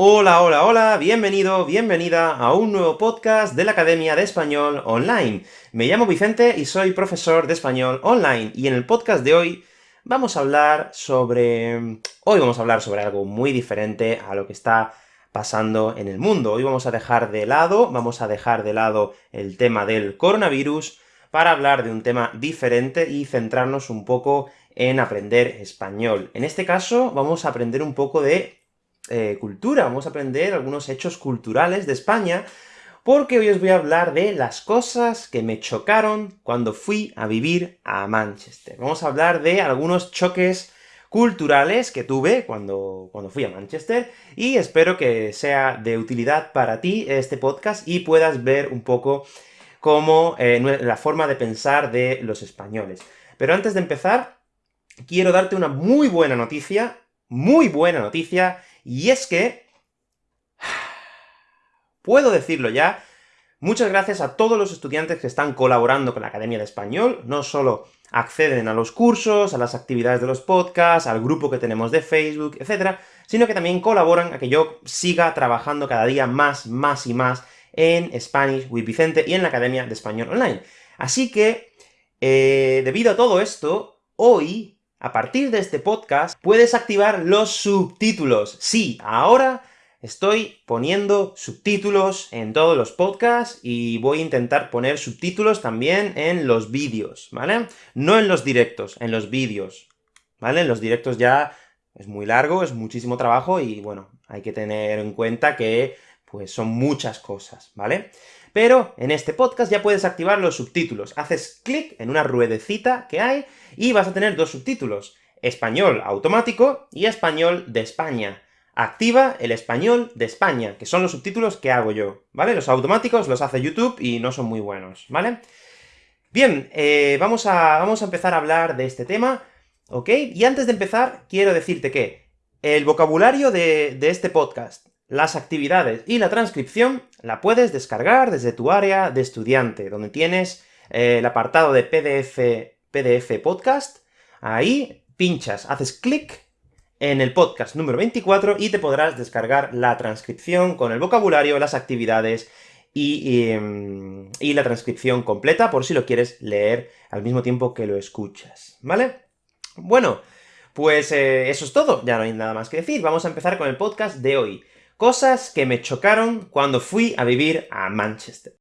Hola, hola, hola, bienvenido, bienvenida a un nuevo podcast de la Academia de Español Online. Me llamo Vicente y soy profesor de Español Online, y en el podcast de hoy vamos a hablar sobre... Hoy vamos a hablar sobre algo muy diferente a lo que está pasando en el mundo. Hoy vamos a dejar de lado, vamos a dejar de lado el tema del coronavirus, para hablar de un tema diferente y centrarnos un poco en aprender español. En este caso, vamos a aprender un poco de eh, cultura, vamos a aprender algunos hechos culturales de España, porque hoy os voy a hablar de las cosas que me chocaron cuando fui a vivir a Manchester. Vamos a hablar de algunos choques culturales que tuve cuando, cuando fui a Manchester, y espero que sea de utilidad para ti este podcast, y puedas ver un poco como eh, la forma de pensar de los españoles. Pero antes de empezar, quiero darte una muy buena noticia, muy buena noticia, y es que... Puedo decirlo ya, muchas gracias a todos los estudiantes que están colaborando con la Academia de Español, no solo acceden a los cursos, a las actividades de los podcasts, al grupo que tenemos de Facebook, etcétera, sino que también colaboran a que yo siga trabajando cada día más, más y más en Spanish with Vicente y en la Academia de Español Online. Así que, eh, debido a todo esto, hoy, a partir de este podcast, puedes activar los subtítulos. Sí, ahora estoy poniendo subtítulos en todos los podcasts, y voy a intentar poner subtítulos también en los vídeos, ¿vale? No en los directos, en los vídeos, ¿vale? En los directos ya es muy largo, es muchísimo trabajo, y bueno, hay que tener en cuenta que pues son muchas cosas, ¿vale? Pero en este podcast ya puedes activar los subtítulos. Haces clic en una ruedecita que hay, y vas a tener dos subtítulos, español automático y español de España. Activa el español de España, que son los subtítulos que hago yo, ¿vale? Los automáticos los hace YouTube y no son muy buenos, ¿vale? Bien, eh, vamos, a, vamos a empezar a hablar de este tema, ¿ok? Y antes de empezar, quiero decirte que el vocabulario de, de este podcast las actividades y la transcripción la puedes descargar desde tu área de estudiante, donde tienes eh, el apartado de PDF, PDF Podcast, ahí pinchas, haces clic en el podcast número 24 y te podrás descargar la transcripción con el vocabulario, las actividades y, em, la transcripción completa, por si lo quieres leer al mismo tiempo que lo escuchas, ¿vale? Bueno, pues eh, eso es todo, ya no hay nada más que decir, vamos a empezar con el podcast de hoy. Cosas que me chocaron cuando fui a vivir a Manchester.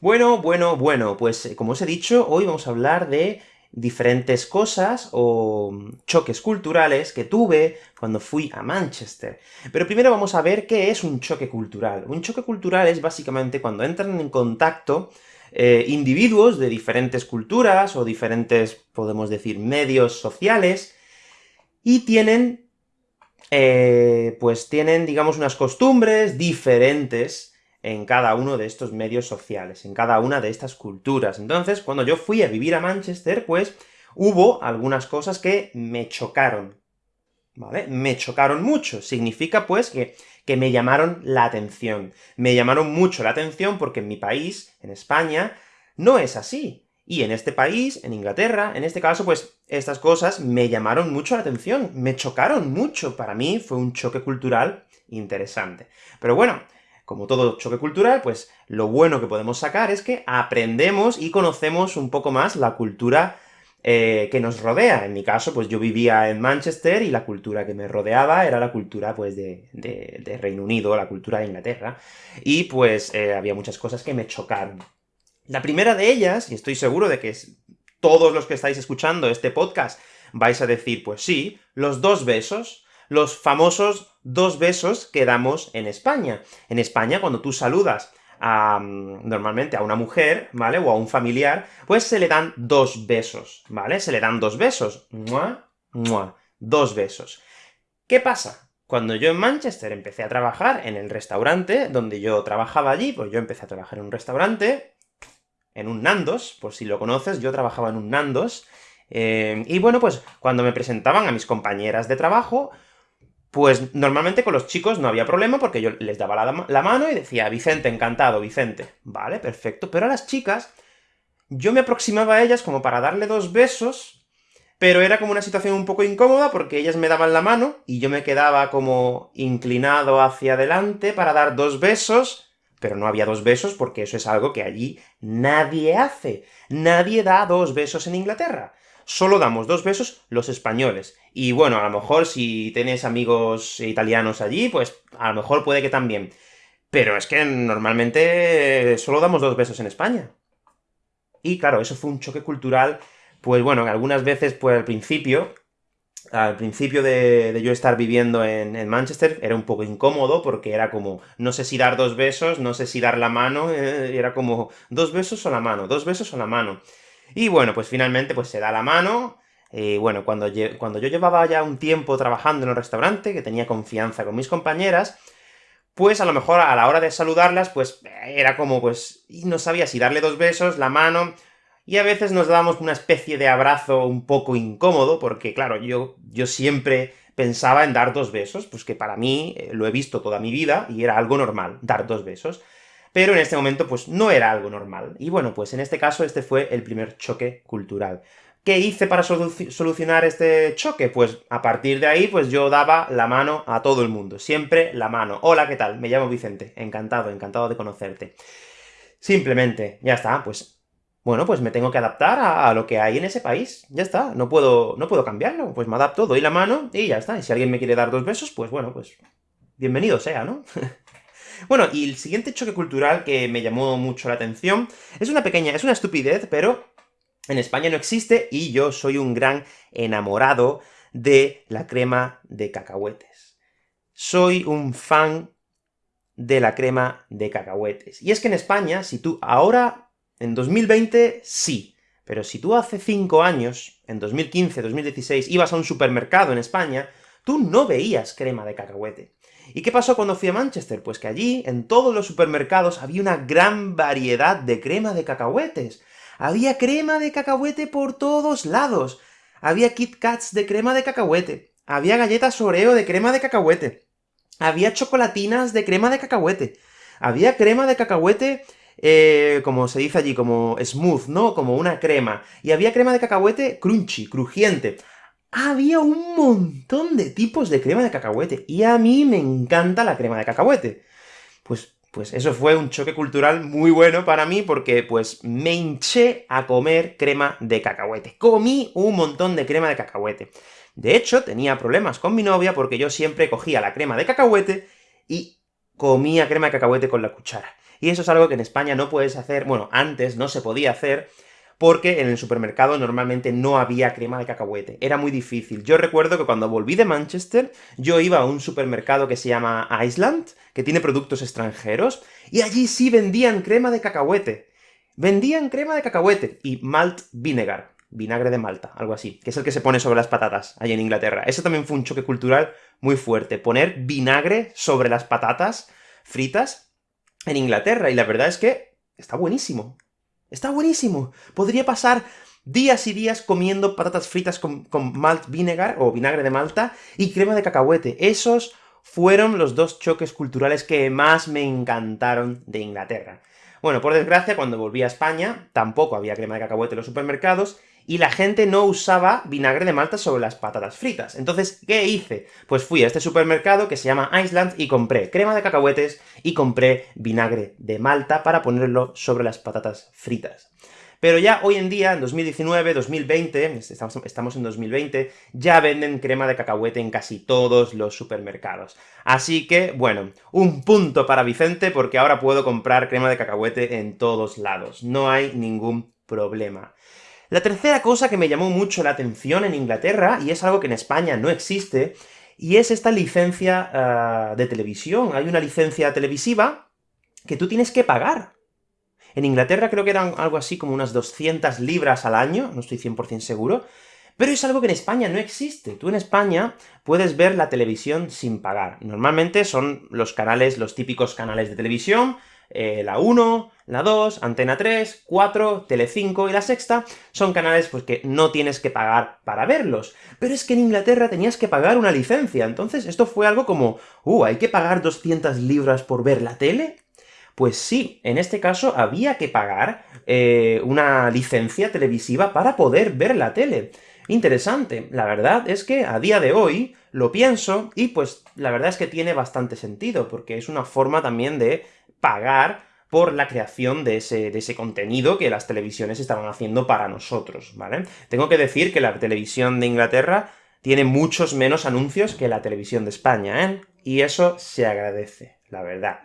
Bueno, bueno, bueno, pues eh, como os he dicho, hoy vamos a hablar de diferentes cosas o choques culturales que tuve cuando fui a Manchester. Pero primero vamos a ver qué es un choque cultural. Un choque cultural es básicamente cuando entran en contacto eh, individuos de diferentes culturas o diferentes, podemos decir, medios sociales, y tienen, eh, pues tienen, digamos, unas costumbres diferentes en cada uno de estos medios sociales, en cada una de estas culturas. Entonces, cuando yo fui a vivir a Manchester, pues, hubo algunas cosas que me chocaron, ¿vale? Me chocaron mucho. Significa, pues, que, que me llamaron la atención. Me llamaron mucho la atención porque en mi país, en España, no es así. Y en este país, en Inglaterra, en este caso, pues, estas cosas me llamaron mucho la atención, me chocaron mucho. Para mí fue un choque cultural interesante. Pero bueno, como todo choque cultural, pues lo bueno que podemos sacar es que aprendemos y conocemos un poco más la cultura eh, que nos rodea. En mi caso, pues yo vivía en Manchester, y la cultura que me rodeaba era la cultura, pues, de, Reino Unido, la cultura de Inglaterra, y pues eh, había muchas cosas que me chocaron. La primera de ellas, y estoy seguro de que todos los que estáis escuchando este podcast vais a decir, pues sí, los dos besos, los famosos dos besos que damos en España. En España, cuando tú saludas a, mm, normalmente a una mujer, ¿vale?, o a un familiar, pues se le dan dos besos, ¿vale? Se le dan dos besos. ¡Mua! ¡Mua! Dos besos. ¿Qué pasa? Cuando yo en Manchester empecé a trabajar en el restaurante donde yo trabajaba allí, pues yo empecé a trabajar en un restaurante, en un Nandos, por si lo conoces, yo trabajaba en un Nandos, eh, y bueno, pues cuando me presentaban a mis compañeras de trabajo, Pues normalmente con los chicos no había problema, porque yo les daba la, mano y decía, Vicente, encantado, Vicente. Vale, perfecto. Pero a las chicas, yo me aproximaba a ellas como para darle dos besos, pero era como una situación un poco incómoda, porque ellas me daban la mano, y yo me quedaba como inclinado hacia adelante para dar dos besos, pero no había dos besos porque eso es algo que allí nadie hace. Nadie da dos besos en Inglaterra solo damos dos besos los españoles. Y bueno, a lo mejor si tienes amigos italianos allí, pues a lo mejor puede que también. Pero es que normalmente solo damos dos besos en España. Y claro, eso fue un choque cultural, pues bueno, algunas veces, pues al principio, al principio de, yo estar viviendo en, Manchester, era un poco incómodo, porque era como, no sé si dar dos besos, no sé si dar la mano, eh, era como, dos besos o la mano, dos besos o la mano. Y bueno, pues finalmente pues se da la mano, y bueno, cuando, cuando yo llevaba ya un tiempo trabajando en el restaurante, que tenía confianza con mis compañeras, pues a lo mejor a la hora de saludarlas, pues era como, pues, y no sabía si darle dos besos, la mano, y a veces nos dábamos una especie de abrazo un poco incómodo, porque claro, yo, yo siempre pensaba en dar dos besos, pues que para mí, eh, lo he visto toda mi vida, y era algo normal, dar dos besos pero en este momento pues no era algo normal. Y bueno, pues en este caso este fue el primer choque cultural. ¿Qué hice para solucionar este choque? Pues a partir de ahí, pues yo daba la mano a todo el mundo, siempre la mano. Hola, ¿qué tal? Me llamo Vicente, encantado, encantado de conocerte. Simplemente, ya está, pues, bueno, pues me tengo que adaptar a, lo que hay en ese país, ya está, no puedo, no puedo cambiarlo, pues me adapto, doy la mano, y ya está, y si alguien me quiere dar dos besos, pues bueno, pues bienvenido sea, ¿no? Bueno, y el siguiente choque cultural que me llamó mucho la atención, es una pequeña, es una estupidez, pero en España no existe, y yo soy un gran enamorado de la crema de cacahuetes. Soy un fan de la crema de cacahuetes. Y es que en España, si tú ahora, en 2020, sí, pero si tú hace 5 años, en 2015, 2016, ibas a un supermercado en España, tú no veías crema de cacahuete. ¿Y qué pasó cuando fui a Manchester? Pues que allí, en todos los supermercados, había una gran variedad de crema de cacahuetes. Había crema de cacahuete por todos lados. Había Kit Kats de crema de cacahuete. Había galletas Oreo de crema de cacahuete. Había chocolatinas de crema de cacahuete. Había crema de cacahuete, eh, como se dice allí, como smooth, ¿no? Como una crema. Y había crema de cacahuete crunchy, crujiente había un montón de tipos de crema de cacahuete, y a mí me encanta la crema de cacahuete. Pues, pues eso fue un choque cultural muy bueno para mí, porque pues me hinché a comer crema de cacahuete. Comí un montón de crema de cacahuete. De hecho, tenía problemas con mi novia, porque yo siempre cogía la crema de cacahuete y comía crema de cacahuete con la cuchara. Y eso es algo que en España no puedes hacer, bueno, antes no se podía hacer, porque en el supermercado normalmente no había crema de cacahuete, era muy difícil. Yo recuerdo que cuando volví de Manchester, yo iba a un supermercado que se llama Iceland, que tiene productos extranjeros, y allí sí vendían crema de cacahuete. Vendían crema de cacahuete y malt vinegar, vinagre de Malta, algo así, que es el que se pone sobre las patatas, allí en Inglaterra. Eso también fue un choque cultural muy fuerte, poner vinagre sobre las patatas fritas en Inglaterra, y la verdad es que está buenísimo. Está buenísimo. Podría pasar días y días comiendo patatas fritas con, malt vinegar, o vinagre de Malta, y crema de cacahuete. Esos fueron los dos choques culturales que más me encantaron de Inglaterra. Bueno, por desgracia, cuando volví a España, tampoco había crema de cacahuete en los supermercados, y la gente no usaba vinagre de Malta sobre las patatas fritas. Entonces, ¿qué hice? Pues fui a este supermercado que se llama Iceland y compré crema de cacahuetes y compré vinagre de Malta para ponerlo sobre las patatas fritas. Pero ya hoy en día, en 2019, 2020, estamos, en 2020, ya venden crema de cacahuete en casi todos los supermercados. Así que, bueno, un punto para Vicente, porque ahora puedo comprar crema de cacahuete en todos lados. No hay ningún problema. La tercera cosa que me llamó mucho la atención en Inglaterra, y es algo que en España no existe, y es esta licencia ah, de televisión. Hay una licencia televisiva que tú tienes que pagar. En Inglaterra creo que eran algo así como unas 200 libras al año, no estoy 100% seguro, pero es algo que en España no existe. Tú en España puedes ver la televisión sin pagar. Normalmente son los canales, los típicos canales de televisión, eh, la 1, la 2, Antena 3, 4, Telecinco y La Sexta son canales pues que no tienes que pagar para verlos. Pero es que en Inglaterra tenías que pagar una licencia, entonces esto fue algo como, uh, ¿hay que pagar 200 libras por ver la tele? Pues sí, en este caso había que pagar eh, una licencia televisiva para poder ver la tele. Interesante. La verdad es que a día de hoy lo pienso, y pues la verdad es que tiene bastante sentido, porque es una forma también de pagar por la creación de ese, de ese contenido que las televisiones estaban haciendo para nosotros, ¿vale? Tengo que decir que la televisión de Inglaterra tiene muchos menos anuncios que la televisión de España, ¿eh? Y eso se agradece, la verdad.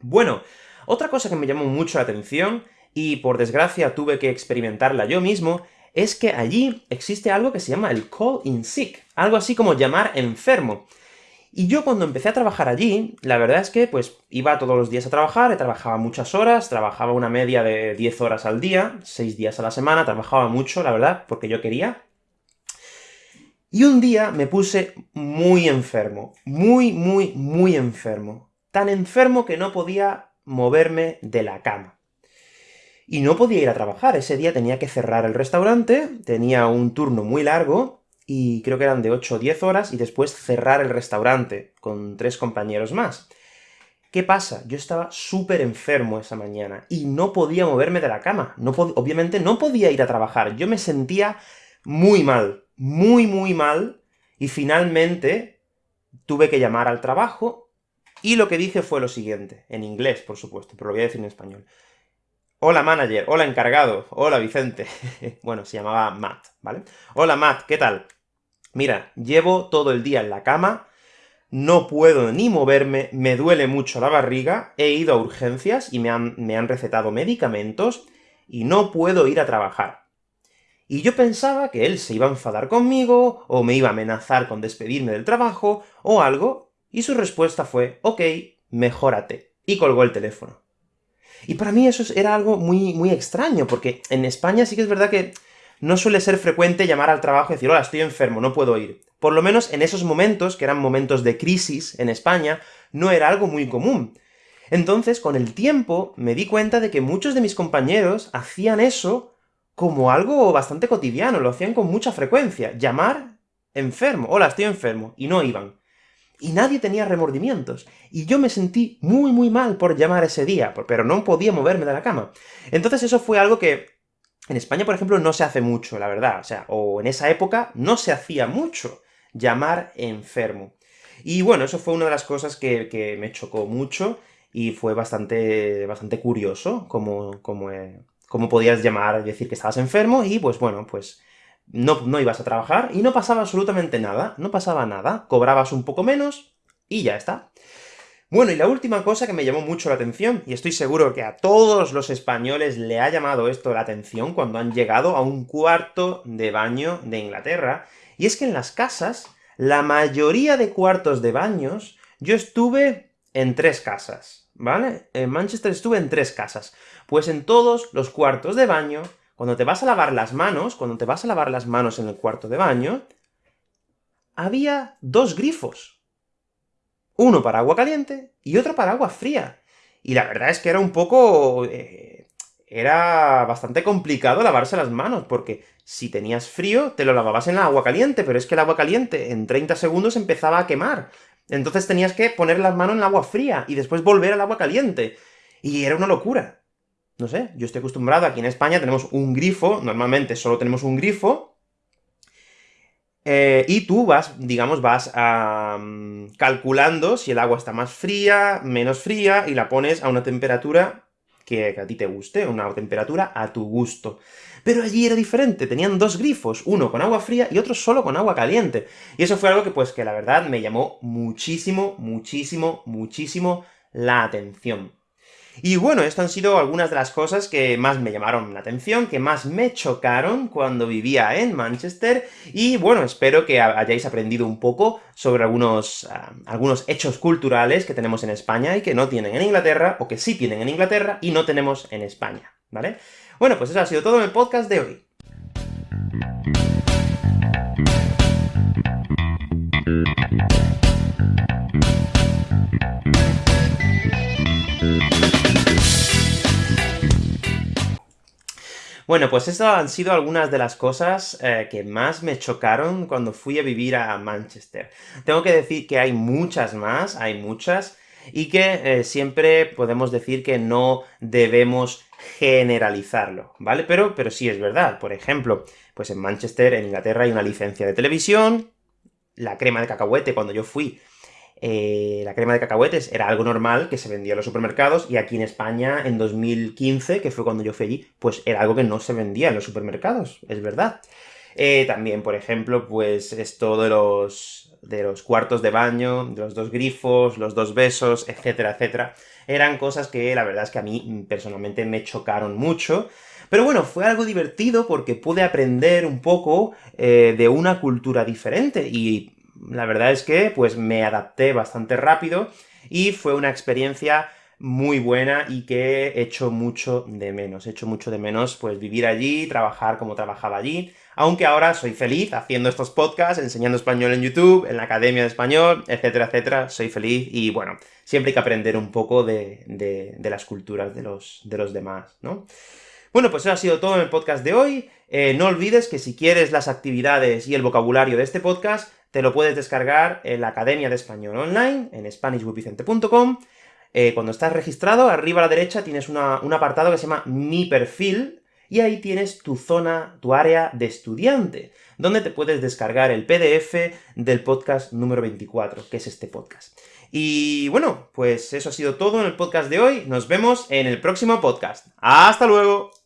Bueno, otra cosa que me llamó mucho la atención, y por desgracia tuve que experimentarla yo mismo, es que allí existe algo que se llama el call in sick, algo así como llamar enfermo. Y yo cuando empecé a trabajar allí, la verdad es que, pues, iba todos los días a trabajar, trabajaba muchas horas, trabajaba una media de 10 horas al día, 6 días a la semana, trabajaba mucho, la verdad, porque yo quería. Y un día me puse muy enfermo, muy, muy, muy enfermo. Tan enfermo que no podía moverme de la cama y no podía ir a trabajar. Ese día tenía que cerrar el restaurante, tenía un turno muy largo, y creo que eran de 8 o 10 horas, y después cerrar el restaurante, con tres compañeros más. ¿Qué pasa? Yo estaba súper enfermo esa mañana, y no podía moverme de la cama. No obviamente no podía ir a trabajar. Yo me sentía muy mal, muy muy mal, y finalmente tuve que llamar al trabajo, y lo que dije fue lo siguiente, en inglés, por supuesto, pero lo voy a decir en español. Hola manager, hola encargado, hola Vicente. bueno, se llamaba Matt, ¿vale? Hola Matt, ¿qué tal? Mira, llevo todo el día en la cama, no puedo ni moverme, me duele mucho la barriga, he ido a urgencias y me han, me han recetado medicamentos, y no puedo ir a trabajar. Y yo pensaba que él se iba a enfadar conmigo, o me iba a amenazar con despedirme del trabajo, o algo, y su respuesta fue, ok, mejórate, y colgó el teléfono. Y para mí eso era algo muy, muy extraño, porque en España sí que es verdad que no suele ser frecuente llamar al trabajo y decir, hola, estoy enfermo, no puedo ir. Por lo menos en esos momentos, que eran momentos de crisis en España, no era algo muy común. Entonces, con el tiempo, me di cuenta de que muchos de mis compañeros hacían eso como algo bastante cotidiano, lo hacían con mucha frecuencia. Llamar enfermo, hola, estoy enfermo, y no iban y nadie tenía remordimientos. Y yo me sentí muy muy mal por llamar ese día, pero no podía moverme de la cama. Entonces eso fue algo que en España, por ejemplo, no se hace mucho, la verdad. O sea, o en esa época no se hacía mucho llamar enfermo. Y bueno, eso fue una de las cosas que, me chocó mucho, y fue bastante, bastante curioso cómo, cómo, eh, podías llamar decir que estabas enfermo, y pues bueno, pues no, no ibas a trabajar, y no pasaba absolutamente nada, no pasaba nada, cobrabas un poco menos, y ya está. Bueno, y la última cosa que me llamó mucho la atención, y estoy seguro que a todos los españoles le ha llamado esto la atención cuando han llegado a un cuarto de baño de Inglaterra, y es que en las casas, la mayoría de cuartos de baños, yo estuve en tres casas, ¿vale? En Manchester estuve en tres casas. Pues en todos los cuartos de baño cuando te vas a lavar las manos, cuando te vas a lavar las manos en el cuarto de baño, había dos grifos. Uno para agua caliente y otro para agua fría. Y la verdad es que era un poco... Eh, era bastante complicado lavarse las manos, porque si tenías frío, te lo lavabas en el agua caliente, pero es que el agua caliente en 30 segundos empezaba a quemar. Entonces tenías que poner las manos en el agua fría, y después volver al agua caliente. Y era una locura. No sé, yo estoy acostumbrado, aquí en España tenemos un grifo, normalmente solo tenemos un grifo, eh, y tú vas, digamos, vas calculando si el agua está más fría, menos fría, y la pones a una temperatura que, que, a ti te guste, una temperatura a tu gusto. Pero allí era diferente, tenían dos grifos, uno con agua fría y otro solo con agua caliente. Y eso fue algo que, pues, que la verdad me llamó muchísimo, muchísimo, muchísimo la atención. Y bueno, esto han sido algunas de las cosas que más me llamaron la atención, que más me chocaron cuando vivía en Manchester, y bueno, espero que hayáis aprendido un poco sobre algunos, ah, algunos hechos culturales que tenemos en España y que no tienen en Inglaterra, o que sí tienen en Inglaterra y no tenemos en España, ¿vale? Bueno, pues eso ha sido todo en el podcast de hoy. Bueno, pues estas han sido algunas de las cosas eh, que más me chocaron cuando fui a vivir a Manchester. Tengo que decir que hay muchas más, hay muchas, y que eh, siempre podemos decir que no debemos generalizarlo, ¿vale? Pero, pero sí es verdad. Por ejemplo, pues en Manchester, en Inglaterra, hay una licencia de televisión, la crema de cacahuete, cuando yo fui, eh, la crema de cacahuetes era algo normal que se vendía en los supermercados, y aquí en España, en 2015, que fue cuando yo fui allí, pues era algo que no se vendía en los supermercados, es verdad. Eh, también, por ejemplo, pues esto de los, de los cuartos de baño, de los dos grifos, los dos besos, etcétera, etcétera, eran cosas que la verdad es que a mí personalmente me chocaron mucho, pero bueno, fue algo divertido porque pude aprender un poco eh, de una cultura diferente, y la verdad es que, pues, me adapté bastante rápido, y fue una experiencia muy buena y que he hecho mucho de menos. He hecho mucho de menos, pues, vivir allí, trabajar como trabajaba allí, aunque ahora soy feliz haciendo estos podcasts, enseñando español en YouTube, en la Academia de Español, etcétera, etcétera, soy feliz, y bueno, siempre hay que aprender un poco de, de, las culturas de los, de los demás, ¿no? Bueno, pues eso ha sido todo en el podcast de hoy. Eh, no olvides que si quieres las actividades y el vocabulario de este podcast, te lo puedes descargar en la Academia de Español Online, en SpanishWithVicente.com. Eh, cuando estás registrado, arriba a la derecha tienes un apartado que se llama Mi Perfil, y ahí tienes tu zona, tu área de estudiante, donde te puedes descargar el PDF del podcast número 24, que es este podcast. Y bueno, pues eso ha sido todo en el podcast de hoy, nos vemos en el próximo podcast. ¡Hasta luego!